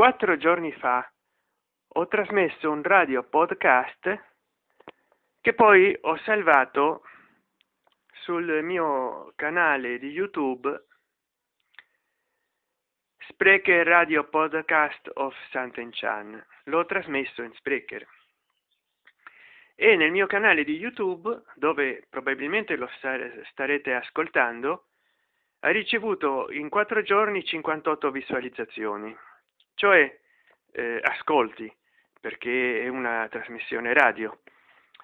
quattro giorni fa ho trasmesso un radio podcast che poi ho salvato sul mio canale di youtube sprecher radio podcast of Sant'Enchan. L'ho trasmesso in sprecher. E nel mio canale di youtube dove probabilmente lo starete ascoltando ha ricevuto in quattro giorni 58 visualizzazioni cioè eh, ascolti perché è una trasmissione radio.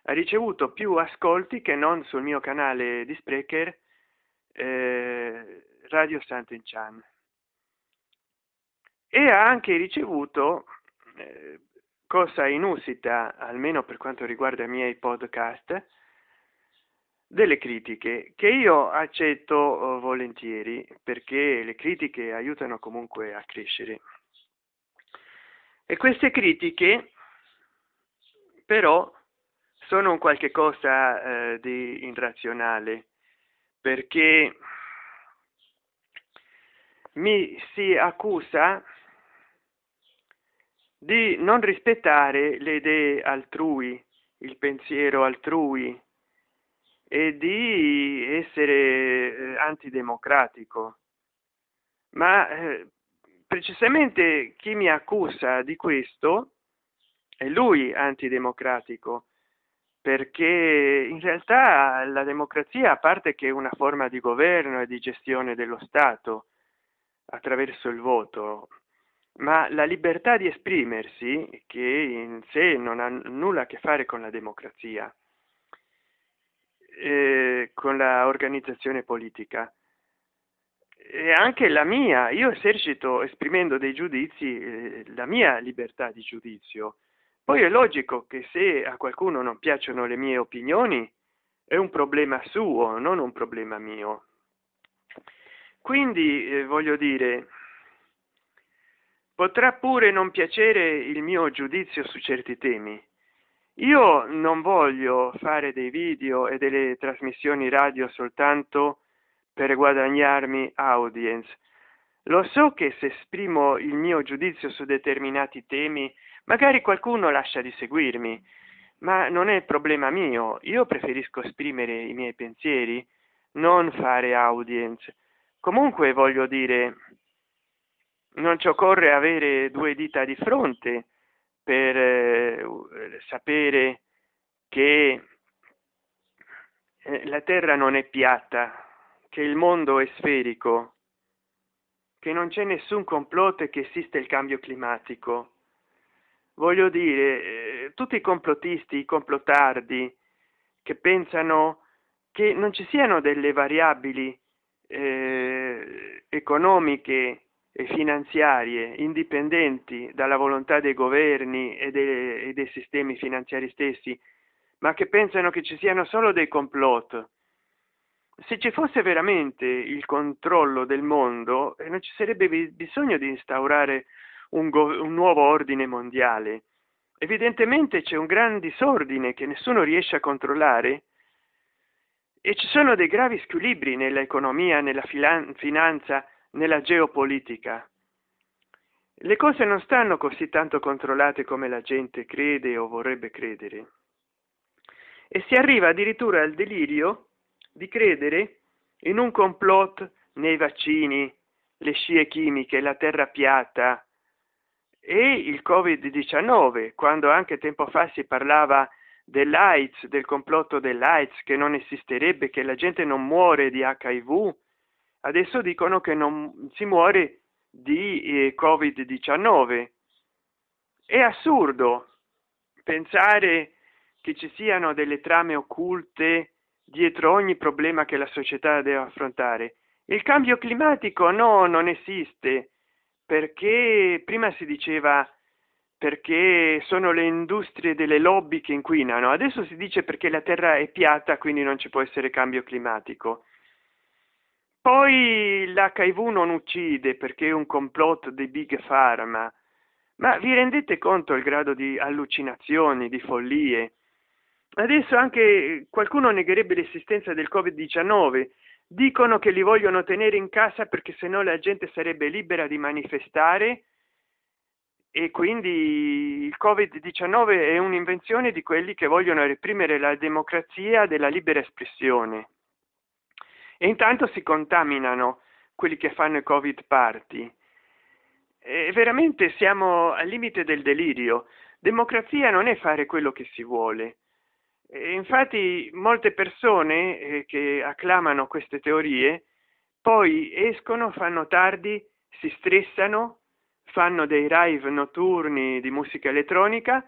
Ha ricevuto più ascolti che non sul mio canale di sprecher eh, radio Sant'Enchan. E ha anche ricevuto eh, cosa inusita almeno per quanto riguarda i miei podcast delle critiche che io accetto uh, volentieri perché le critiche aiutano comunque a crescere e queste critiche però sono un qualche cosa eh, di irrazionale perché mi si accusa di non rispettare le idee altrui il pensiero altrui e di essere eh, antidemocratico. Ma eh, precisamente chi mi accusa di questo è lui antidemocratico perché in realtà la democrazia a parte che è una forma di governo e di gestione dello stato attraverso il voto ma la libertà di esprimersi che in sé non ha nulla a che fare con la democrazia eh, con la organizzazione politica e anche la mia. Io esercito esprimendo dei giudizi eh, la mia libertà di giudizio. Poi è logico che se a qualcuno non piacciono le mie opinioni è un problema suo non un problema mio. Quindi eh, voglio dire potrà pure non piacere il mio giudizio su certi temi. Io non voglio fare dei video e delle trasmissioni radio soltanto per guadagnarmi audience. Lo so che se esprimo il mio giudizio su determinati temi magari qualcuno lascia di seguirmi ma non è problema mio. Io preferisco esprimere i miei pensieri non fare audience. Comunque voglio dire non ci occorre avere due dita di fronte per eh, sapere che eh, la terra non è piatta che il mondo è sferico che non c'è nessun complotto e che esiste il cambio climatico. Voglio dire eh, tutti i complottisti i complottardi che pensano che non ci siano delle variabili eh, economiche e finanziarie indipendenti dalla volontà dei governi e dei, e dei sistemi finanziari stessi ma che pensano che ci siano solo dei complot se ci fosse veramente il controllo del mondo eh, non ci sarebbe bisogno di instaurare un, un nuovo ordine mondiale. Evidentemente c'è un gran disordine che nessuno riesce a controllare e ci sono dei gravi squilibri nell'economia nella finanza nella geopolitica. Le cose non stanno così tanto controllate come la gente crede o vorrebbe credere. E si arriva addirittura al delirio di credere in un complot nei vaccini le scie chimiche la terra piatta. E il covid 19 quando anche tempo fa si parlava dell'aids del complotto dell'aids che non esisterebbe che la gente non muore di hiv adesso dicono che non si muore di eh, covid 19 è assurdo pensare che ci siano delle trame occulte dietro ogni problema che la società deve affrontare. Il cambio climatico no non esiste perché prima si diceva perché sono le industrie delle lobby che inquinano adesso si dice perché la terra è piatta quindi non ci può essere cambio climatico. Poi l'hiv non uccide perché è un complotto dei big pharma. Ma vi rendete conto il grado di allucinazioni di follie adesso anche qualcuno negherebbe l'esistenza del covid 19 dicono che li vogliono tenere in casa perché se no la gente sarebbe libera di manifestare e quindi il covid 19 è un'invenzione di quelli che vogliono reprimere la democrazia della libera espressione. E intanto si contaminano quelli che fanno i covid party e veramente siamo al limite del delirio. Democrazia non è fare quello che si vuole infatti molte persone eh, che acclamano queste teorie poi escono fanno tardi si stressano fanno dei rave notturni di musica elettronica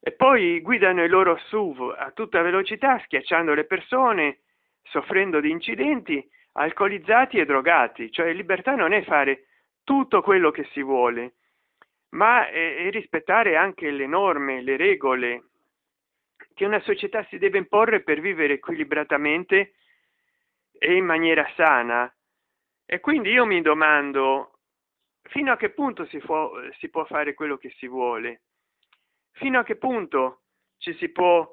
e poi guidano i loro suv a tutta velocità schiacciando le persone soffrendo di incidenti alcolizzati e drogati. Cioè libertà non è fare tutto quello che si vuole ma è, è rispettare anche le norme le regole che una società si deve imporre per vivere equilibratamente e in maniera sana. E quindi io mi domando fino a che punto si può si può fare quello che si vuole? Fino a che punto ci si può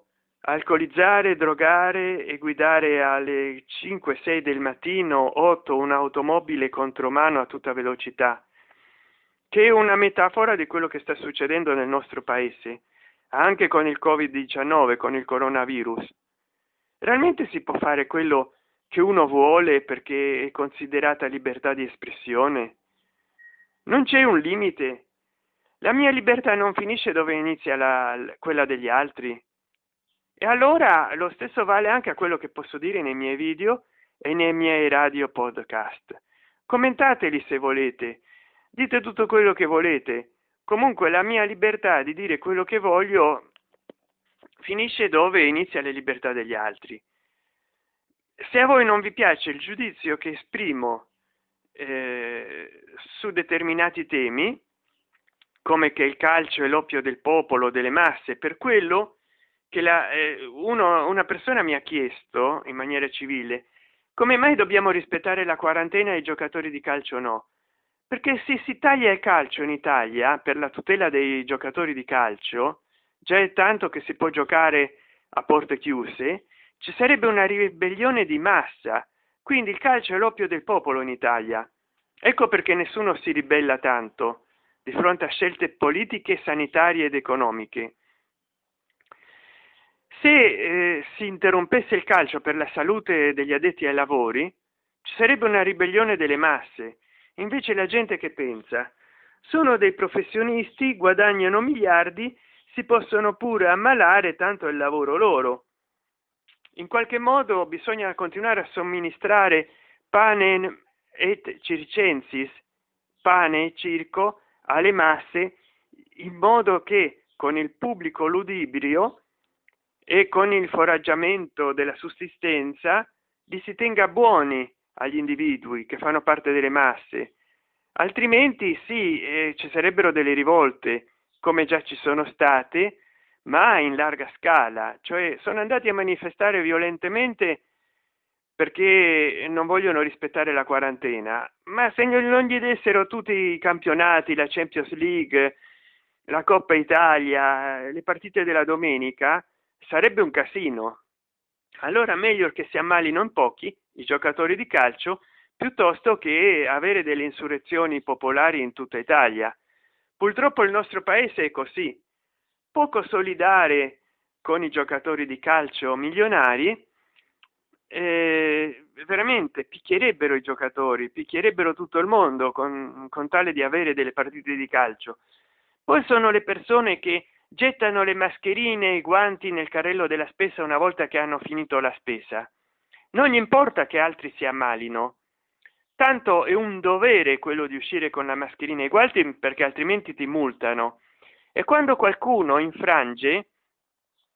alcolizzare drogare e guidare alle 5 6 del mattino 8 un'automobile contromano a tutta velocità? Che è una metafora di quello che sta succedendo nel nostro paese anche con il covid 19 con il coronavirus. Realmente si può fare quello che uno vuole perché è considerata libertà di espressione? Non c'è un limite. La mia libertà non finisce dove inizia la, quella degli altri. E allora lo stesso vale anche a quello che posso dire nei miei video e nei miei radio podcast. Commentateli se volete. Dite tutto quello che volete comunque la mia libertà di dire quello che voglio finisce dove inizia la libertà degli altri. Se a voi non vi piace il giudizio che esprimo eh, su determinati temi come che il calcio è l'oppio del popolo delle masse per quello che la, eh, uno, una persona mi ha chiesto in maniera civile come mai dobbiamo rispettare la quarantena ai giocatori di calcio no perché se si taglia il calcio in italia per la tutela dei giocatori di calcio già è tanto che si può giocare a porte chiuse ci sarebbe una ribellione di massa. Quindi il calcio è l'oppio del popolo in italia. Ecco perché nessuno si ribella tanto di fronte a scelte politiche sanitarie ed economiche. Se eh, si interrompesse il calcio per la salute degli addetti ai lavori ci sarebbe una ribellione delle masse invece la gente che pensa sono dei professionisti guadagnano miliardi si possono pure ammalare tanto il lavoro loro. In qualche modo bisogna continuare a somministrare pane et circensis pane e circo alle masse in modo che con il pubblico ludibrio e con il foraggiamento della sussistenza li si tenga buoni agli individui che fanno parte delle masse. Altrimenti sì eh, ci sarebbero delle rivolte come già ci sono state ma in larga scala. Cioè sono andati a manifestare violentemente perché non vogliono rispettare la quarantena. Ma se non gli dessero tutti i campionati la champions league la coppa italia le partite della domenica sarebbe un casino. Allora meglio che si ammalino in pochi i giocatori di calcio piuttosto che avere delle insurrezioni popolari in tutta italia. Purtroppo il nostro paese è così. Poco solidare con i giocatori di calcio milionari eh, veramente picchierebbero i giocatori picchierebbero tutto il mondo con, con tale di avere delle partite di calcio. Poi sono le persone che gettano le mascherine e i guanti nel carrello della spesa una volta che hanno finito la spesa non gli importa che altri si ammalino. Tanto è un dovere quello di uscire con la mascherina i guanti perché altrimenti ti multano. E quando qualcuno infrange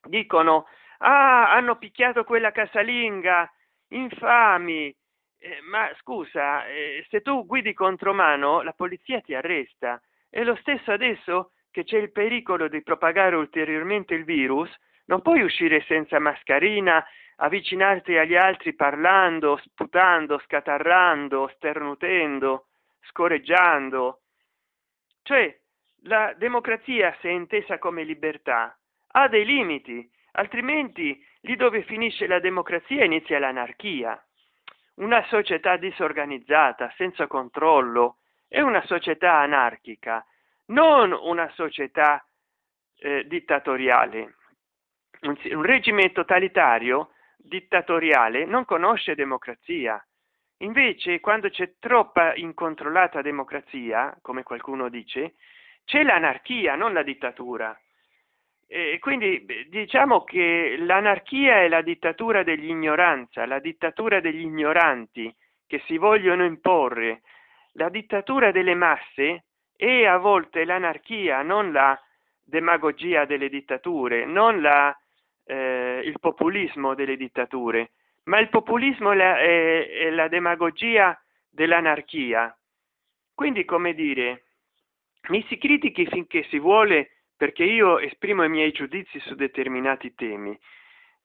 dicono ah hanno picchiato quella casalinga infami. Eh, ma scusa eh, se tu guidi contromano la polizia ti arresta. E lo stesso adesso che c'è il pericolo di propagare ulteriormente il virus. Non puoi uscire senza mascherina avvicinarti agli altri parlando sputando scatarrando sternutendo scorreggiando. Cioè la democrazia se intesa come libertà ha dei limiti altrimenti lì dove finisce la democrazia inizia l'anarchia. Una società disorganizzata senza controllo è una società anarchica non una società eh, dittatoriale. Un, un regime totalitario dittatoriale non conosce democrazia. Invece quando c'è troppa incontrollata democrazia come qualcuno dice c'è l'anarchia non la dittatura. E quindi diciamo che l'anarchia è la dittatura dell'ignoranza la dittatura degli ignoranti che si vogliono imporre. La dittatura delle masse e a volte l'anarchia non la demagogia delle dittature non la eh, il populismo delle dittature ma il populismo è la, è, è la demagogia dell'anarchia. Quindi come dire mi si critichi finché si vuole perché io esprimo i miei giudizi su determinati temi.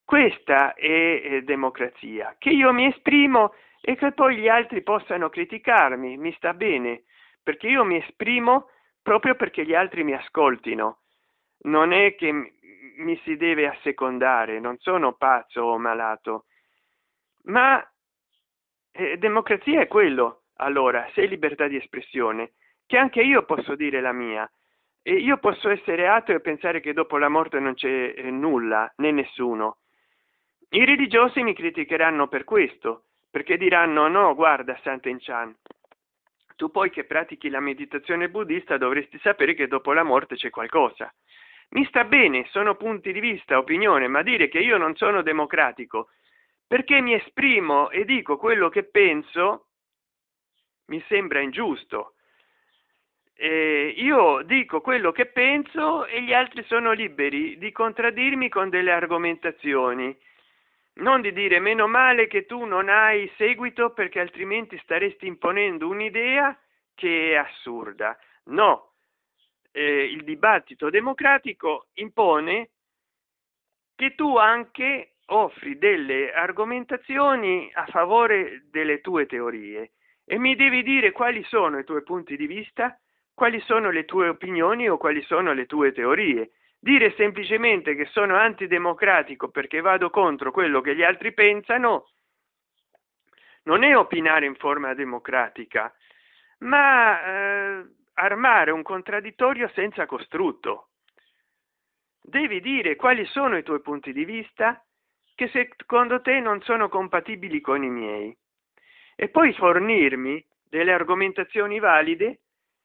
Questa è, è democrazia. Che io mi esprimo e che poi gli altri possano criticarmi mi sta bene perché io mi esprimo proprio perché gli altri mi ascoltino. Non è che mi si deve assecondare non sono pazzo o malato. Ma eh, democrazia è quello allora se libertà di espressione che anche io posso dire la mia. E io posso essere ateo e pensare che dopo la morte non c'è eh, nulla né nessuno. I religiosi mi criticheranno per questo perché diranno no guarda Sant'Enchan tu poi che pratichi la meditazione buddista dovresti sapere che dopo la morte c'è qualcosa mi sta bene sono punti di vista opinione ma dire che io non sono democratico perché mi esprimo e dico quello che penso mi sembra ingiusto. Eh, io dico quello che penso e gli altri sono liberi di contraddirmi con delle argomentazioni. Non di dire meno male che tu non hai seguito perché altrimenti staresti imponendo un'idea che è assurda. No eh, il dibattito democratico impone che tu anche offri delle argomentazioni a favore delle tue teorie. E mi devi dire quali sono i tuoi punti di vista quali sono le tue opinioni o quali sono le tue teorie. Dire semplicemente che sono antidemocratico perché vado contro quello che gli altri pensano non è opinare in forma democratica ma eh, armare un contraddittorio senza costrutto. Devi dire quali sono i tuoi punti di vista che secondo te non sono compatibili con i miei e poi fornirmi delle argomentazioni valide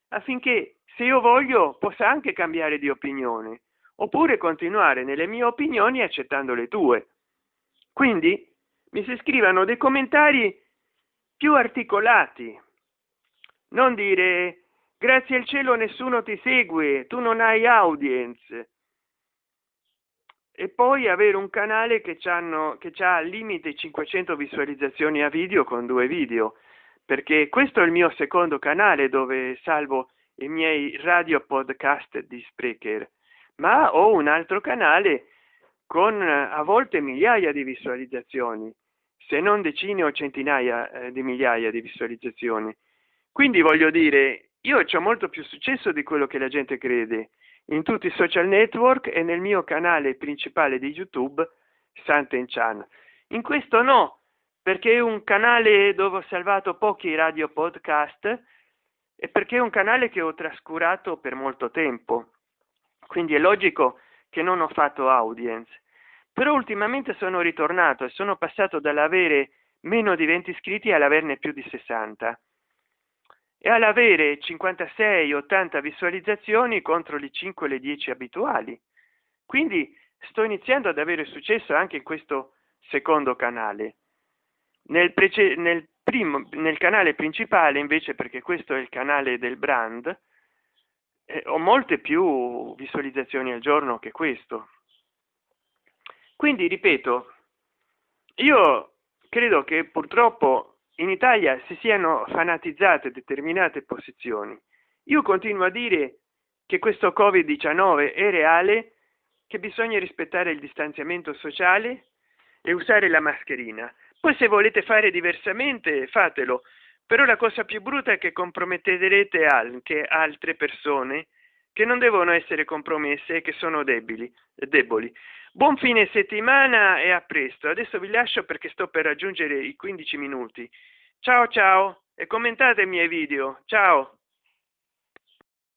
affinché se io voglio possa anche cambiare di opinione oppure continuare nelle mie opinioni accettando le tue. Quindi mi si scrivano dei commentari più articolati. Non dire grazie al cielo nessuno ti segue tu non hai audience. E poi avere un canale che hanno che c'ha al limite 500 visualizzazioni a video con due video perché questo è il mio secondo canale dove salvo i miei radio podcast di sprecher ma ho un altro canale con a volte migliaia di visualizzazioni se non decine o centinaia eh, di migliaia di visualizzazioni. Quindi voglio dire io ho molto più successo di quello che la gente crede. In tutti i social network e nel mio canale principale di youtube Sant'Enchan. in questo no perché è un canale dove ho salvato pochi radio podcast e perché è un canale che ho trascurato per molto tempo. Quindi è logico che non ho fatto audience. Però ultimamente sono ritornato e sono passato dall'avere meno di 20 iscritti all'averne più di 60 e all'avere 56 80 visualizzazioni contro le 5 le 10 abituali. Quindi sto iniziando ad avere successo anche in questo secondo canale. Nel, nel primo nel canale principale invece perché questo è il canale del brand eh, ho molte più visualizzazioni al giorno che questo. Quindi ripeto io credo che purtroppo in italia si siano fanatizzate determinate posizioni. Io continuo a dire che questo covid 19 è reale che bisogna rispettare il distanziamento sociale e usare la mascherina. Poi se volete fare diversamente fatelo però la cosa più brutta è che comprometterete anche altre persone che non devono essere compromesse e che sono debili deboli. Buon fine settimana e a presto. Adesso vi lascio perché sto per raggiungere i 15 minuti. Ciao ciao e commentate i miei video. Ciao